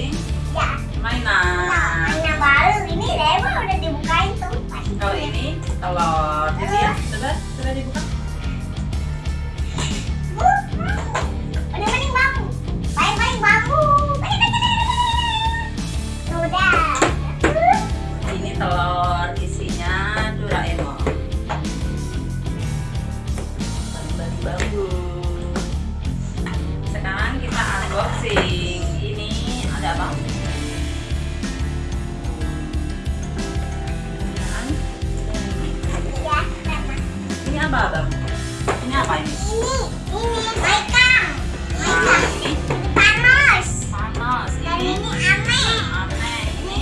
unboxing Ya. mainan. Nah, mainan baru ini Lema udah dibukain tuh. Kalau ini telur. Jadi ya, coba coba dibuka. Bu, Udah mending bambu. Baik-baik bambu. Udah. Ini telur isinya Doraemon. Bambu. Sekarang kita unboxing. Ini apa? Lema. Ini apa? Ini apa ini? Ini, ini Panos. panas. Dan Ini Ame. aneh. Ini.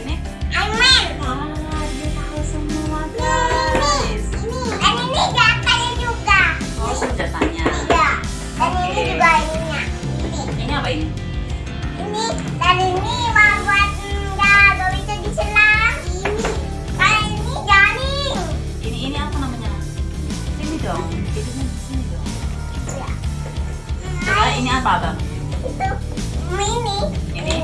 Ini Amen. Wah, dia tahu semua Ini, guys. ini. Dan ini jatahnya juga. Oh, senjatanya. Iya. Dan ini Oke. juga ininya. Ini. Ini apa ini? Ini dan ini buat enggak gak bisa diselang. Ini. Kalau ini jaring. Ini ini apa namanya? Sini dong. Itu kan sini dong. Ya. Coba ini apa, Bang? Itu mini. Ini